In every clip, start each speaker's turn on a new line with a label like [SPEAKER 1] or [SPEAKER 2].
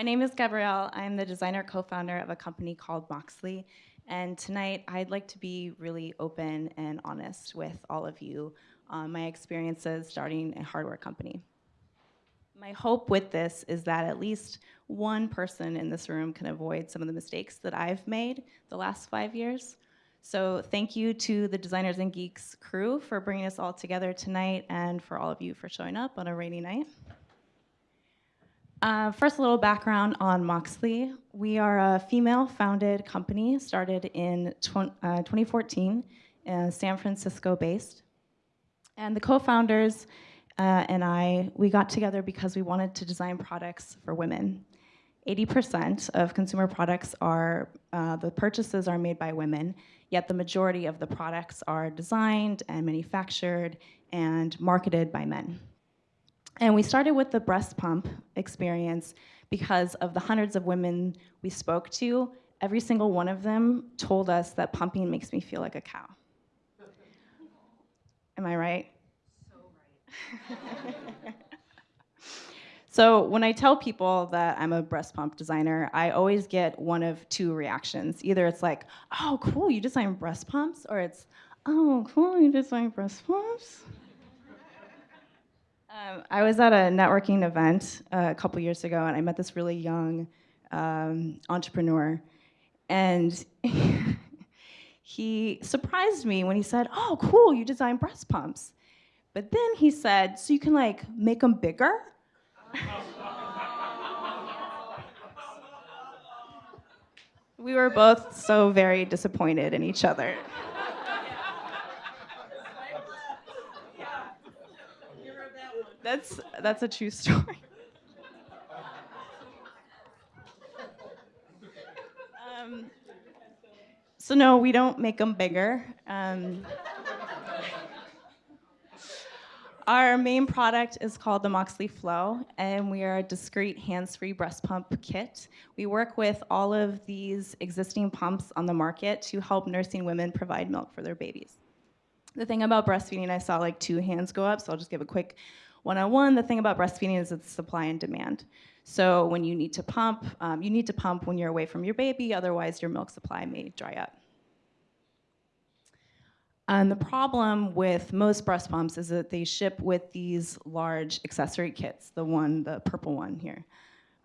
[SPEAKER 1] my name is Gabrielle. I'm the designer co-founder of a company called Moxxly. And tonight, I'd like to be really open and honest with all of you on my experiences starting a hardware company. My hope with this is that at least one person in this room can avoid some of the mistakes that I've made the last five years. So thank you to the Designers and Geeks crew for bringing us all together tonight and for all of you for showing up on a rainy night. Uh, first, a little background on Moxxly. We are a female-founded company started in tw uh, 2014, uh, San Francisco-based. And the co-founders uh, and I, we got together because we wanted to design products for women. 80% of consumer products are, uh, the purchases are made by women, yet the majority of the products are designed and manufactured and marketed by men. And we started with the breast pump experience because of the hundreds of women we spoke to, every single one of them told us that pumping makes me feel like a cow. Am I right? So right. so when I tell people that I'm a breast pump designer, I always get one of two reactions. Either it's like, oh, cool, you design breast pumps, or it's, oh, cool, you design breast pumps. Um, I was at a networking event uh, a couple years ago, and I met this really young um, entrepreneur, and he surprised me when he said, "Oh, cool, you design breast pumps." But then he said, "So you can like make them bigger?" we were both so very disappointed in each other. That's, that's a true story. Um, so no, we don't make them bigger. Um, our main product is called the Moxxly Flow, and we are a discreet hands-free breast pump kit. We work with all of these existing pumps on the market to help nursing women provide milk for their babies. The thing about breastfeeding, I saw like two hands go up, so I'll just give a quick one-on-one, the thing about breastfeeding is it's supply and demand. So when you need to pump, um, you need to pump when you're away from your baby, otherwise your milk supply may dry up. And the problem with most breast pumps is that they ship with these large accessory kits, the one, the purple one here,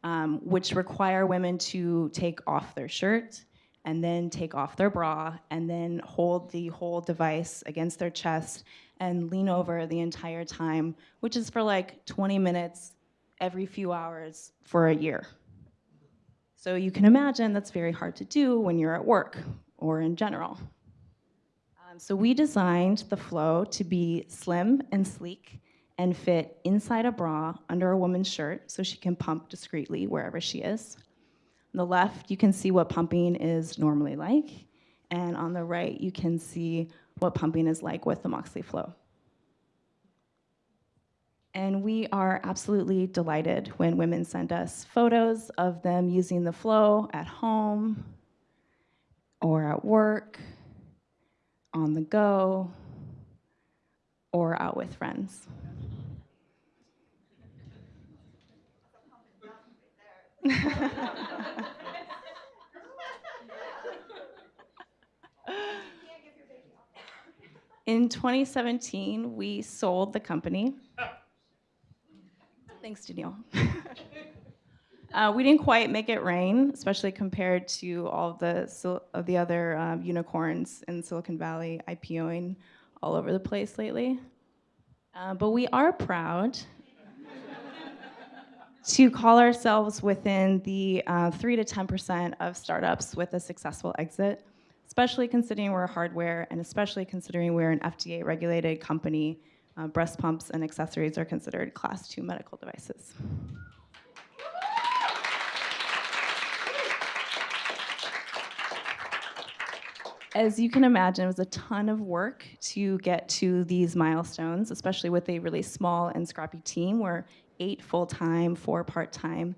[SPEAKER 1] um, which require women to take off their shirt and then take off their bra and then hold the whole device against their chest and lean over the entire time, which is for like 20 minutes every few hours for a year. So you can imagine that's very hard to do when you're at work or in general. Um, so we designed the flow to be slim and sleek and fit inside a bra under a woman's shirt so she can pump discreetly wherever she is. On the left, you can see what pumping is normally like. And on the right, you can see what pumping is like with the Moxxly Flow. And we are absolutely delighted when women send us photos of them using the flow at home or at work, on the go, or out with friends. In 2017, we sold the company. Thanks, Danielle. uh, we didn't quite make it rain, especially compared to all the, of the other um, unicorns in Silicon Valley IPOing all over the place lately. Uh, but we are proud to call ourselves within the uh, 3 to 10% of startups with a successful exit especially considering we're hardware and especially considering we're an FDA regulated company, uh, breast pumps and accessories are considered class two medical devices. As you can imagine, it was a ton of work to get to these milestones, especially with a really small and scrappy team. We're eight full-time, four part-time.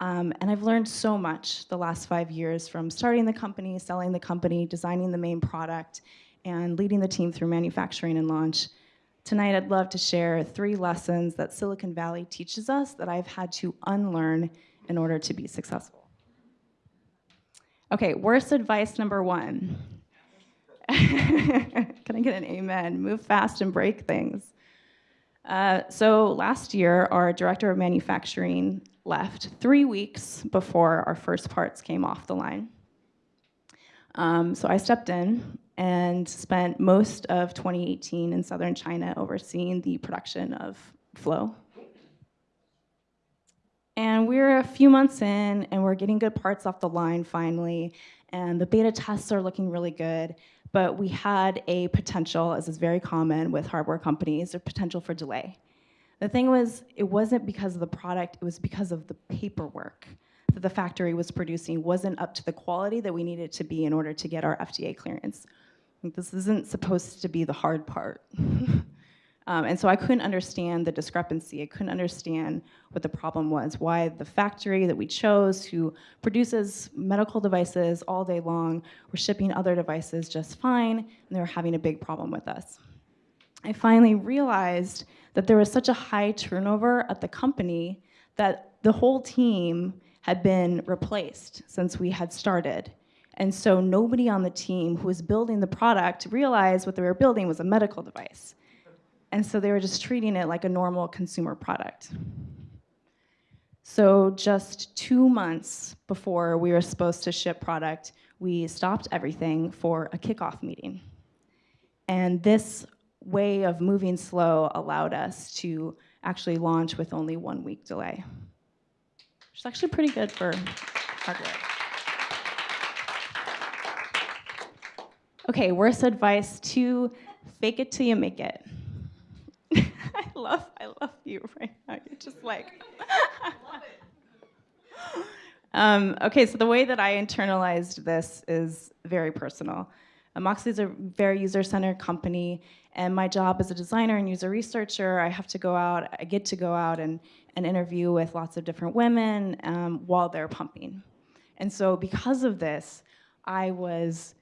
[SPEAKER 1] Um, and I've learned so much the last five years from starting the company, selling the company, designing the main product, and leading the team through manufacturing and launch. Tonight, I'd love to share three lessons that Silicon Valley teaches us that I've had to unlearn in order to be successful. Okay, worst advice number one. Can I get an amen? Move fast and break things. Uh, so last year, our director of manufacturing left three weeks before our first parts came off the line. Um, so I stepped in and spent most of 2018 in southern China overseeing the production of Flow. And we're a few months in and we're getting good parts off the line finally, and the beta tests are looking really good, but we had a potential, as is very common with hardware companies, a potential for delay. The thing was, it wasn't because of the product, it was because of the paperwork that the factory was producing wasn't up to the quality that we needed to be in order to get our FDA clearance. This isn't supposed to be the hard part. um, and so I couldn't understand the discrepancy. I couldn't understand what the problem was, why the factory that we chose who produces medical devices all day long were shipping other devices just fine, and they were having a big problem with us. I finally realized that there was such a high turnover at the company that the whole team had been replaced since we had started. And so nobody on the team who was building the product realized what they were building was a medical device. And so they were just treating it like a normal consumer product. So just two months before we were supposed to ship product, we stopped everything for a kickoff meeting. And this way of moving slow allowed us to actually launch with only one week delay, which is actually pretty good for hardware. Okay, worst advice to fake it till you make it. I love, I love you right now. You're just like. um, okay, so the way that I internalized this is very personal. Moxxly is a very user-centered company, and my job as a designer and user researcher, I have to go out, I get to go out and, and interview with lots of different women um, while they're pumping. And so because of this, I was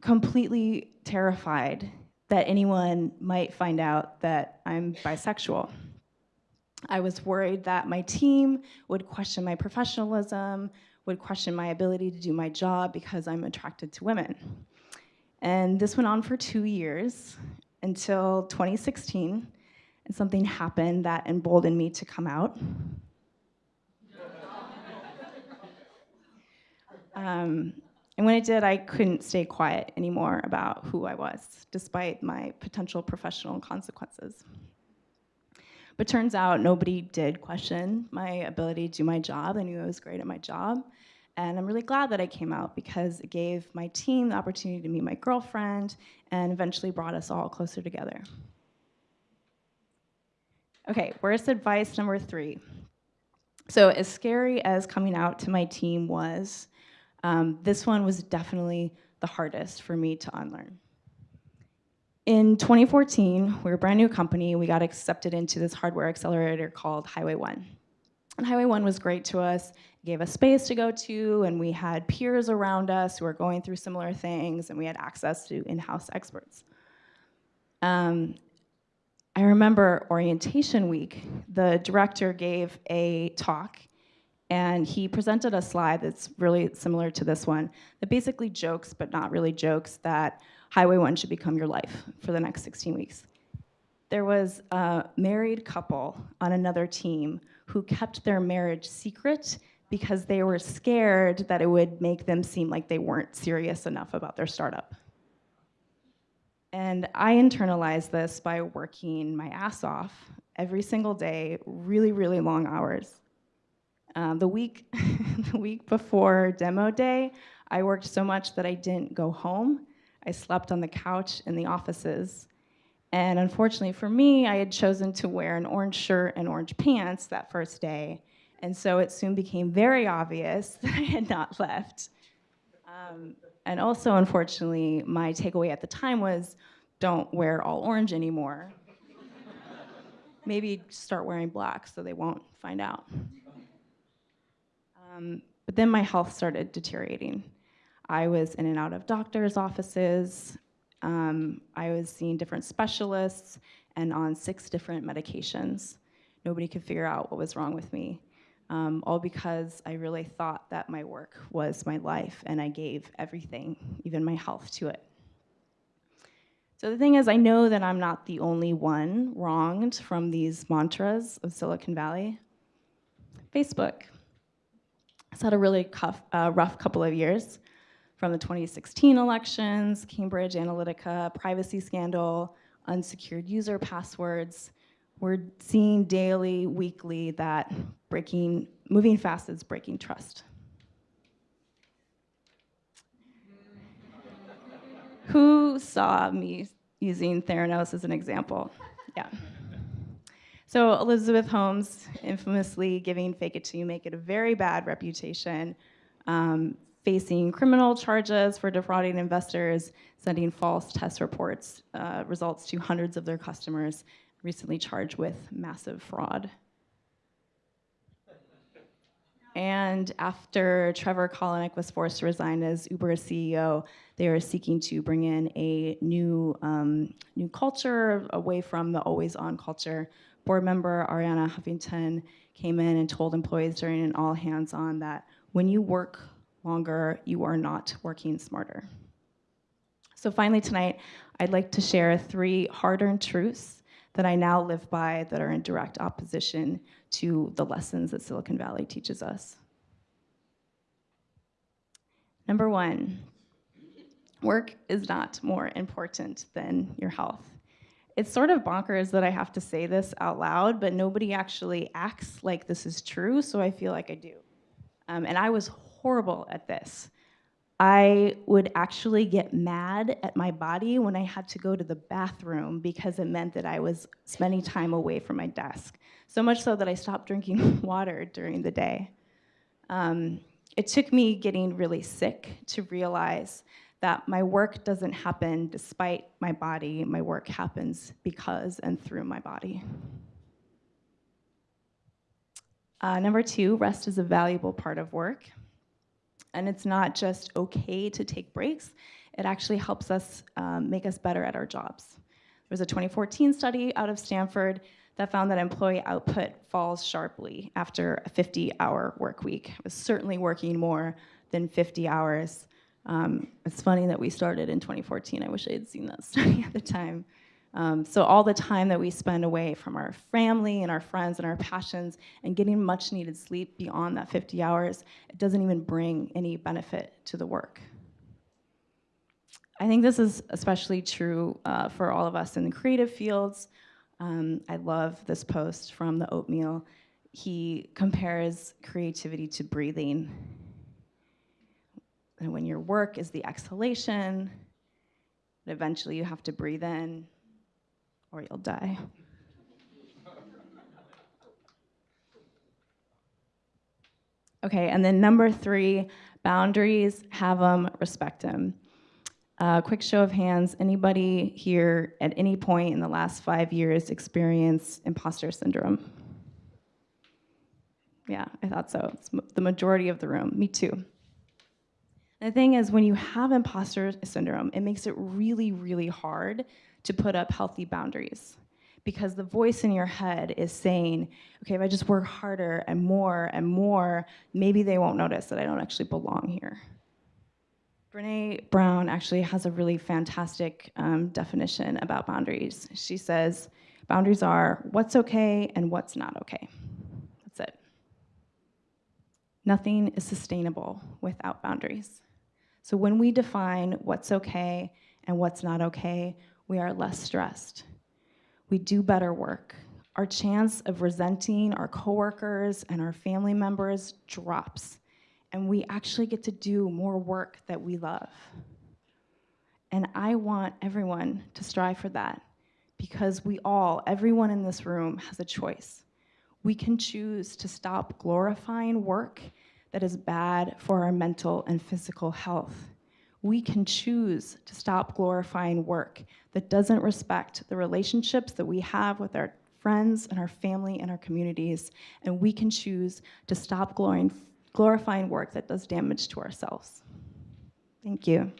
[SPEAKER 1] completely terrified that anyone might find out that I'm bisexual. I was worried that my team would question my professionalism, would question my ability to do my job because I'm attracted to women. And this went on for two years until 2016, and something happened that emboldened me to come out. um, and when I did, I couldn't stay quiet anymore about who I was, despite my potential professional consequences. But turns out nobody did question my ability to do my job. They knew I was great at my job. And I'm really glad that I came out because it gave my team the opportunity to meet my girlfriend and eventually brought us all closer together. Okay, worst advice number three. So as scary as coming out to my team was, um, this one was definitely the hardest for me to unlearn. In 2014, we were a brand new company. We got accepted into this hardware accelerator called Highway One. And Highway One was great to us, gave us space to go to, and we had peers around us who were going through similar things, and we had access to in-house experts. Um, I remember orientation week, the director gave a talk and he presented a slide that's really similar to this one that basically jokes, but not really jokes, that Highway 1 should become your life for the next 16 weeks. There was a married couple on another team who kept their marriage secret because they were scared that it would make them seem like they weren't serious enough about their startup. And I internalized this by working my ass off every single day, really, really long hours. Um, the week, the week before demo day, I worked so much that I didn't go home. I slept on the couch in the offices. And unfortunately for me, I had chosen to wear an orange shirt and orange pants that first day. And so it soon became very obvious that I had not left. Um, and also, unfortunately, my takeaway at the time was don't wear all orange anymore. Maybe start wearing black so they won't find out. Um, but then my health started deteriorating. I was in and out of doctor's offices. Um, I was seeing different specialists, and on six different medications. Nobody could figure out what was wrong with me. Um, all because I really thought that my work was my life and I gave everything, even my health, to it. So the thing is, I know that I'm not the only one wronged from these mantras of Silicon Valley. Facebook. It's had a really cuff, uh, rough couple of years from the 2016 elections, Cambridge Analytica, privacy scandal, unsecured user passwords. We're seeing daily, weekly that breaking, moving fast is breaking trust. Who saw me using Theranos as an example? Yeah. So Elizabeth Holmes, infamously giving fake it till you make it a very bad reputation, um, facing criminal charges for defrauding investors, sending false test reports, uh, results to hundreds of their customers, recently charged with massive fraud. And after Trevor Kalanick was forced to resign as Uber's CEO, they are seeking to bring in a new, um, new culture away from the always-on culture. Board member Arianna Huffington came in and told employees during an all-hands-on that when you work longer, you are not working smarter. So finally tonight, I'd like to share three hard-earned truths that I now live by that are in direct opposition to the lessons that Silicon Valley teaches us. Number one, work is not more important than your health. It's sort of bonkers that I have to say this out loud, but nobody actually acts like this is true, so I feel like I do. Um, and I was horrible at this. I would actually get mad at my body when I had to go to the bathroom because it meant that I was spending time away from my desk. So much so that I stopped drinking water during the day. Um, it took me getting really sick to realize that my work doesn't happen despite my body, my work happens because and through my body. Uh, number two, rest is a valuable part of work. And it's not just okay to take breaks, it actually helps us um, make us better at our jobs. There was a 2014 study out of Stanford that found that employee output falls sharply after a 50-hour work week. I was certainly working more than 50 hours. Um, it's funny that we started in 2014. I wish I had seen that study at the time. Um, so all the time that we spend away from our family and our friends and our passions and getting much needed sleep beyond that 50 hours, it doesn't even bring any benefit to the work. I think this is especially true uh, for all of us in the creative fields. Um, I love this post from the Oatmeal. He compares creativity to breathing. And when your work is the exhalation, eventually you have to breathe in or you'll die. Okay, and then number three, boundaries, have them, respect them. Uh, quick show of hands, anybody here at any point in the last five years experience imposter syndrome? Yeah, I thought so. It's the majority of the room, me too. the thing is, when you have imposter syndrome, it makes it really, really hard to put up healthy boundaries because the voice in your head is saying, okay, if I just work harder and more and more, maybe they won't notice that I don't actually belong here. Brene Brown actually has a really fantastic um, definition about boundaries. She says, boundaries are what's okay and what's not okay. That's it. Nothing is sustainable without boundaries. So when we define what's okay and what's not okay, we are less stressed. We do better work. Our chance of resenting our coworkers and our family members drops, and we actually get to do more work that we love. And I want everyone to strive for that because we all, everyone in this room has a choice. We can choose to stop glorifying work that is bad for our mental and physical health we can choose to stop glorifying work that doesn't respect the relationships that we have with our friends and our family and our communities, and we can choose to stop glorifying work that does damage to ourselves. Thank you.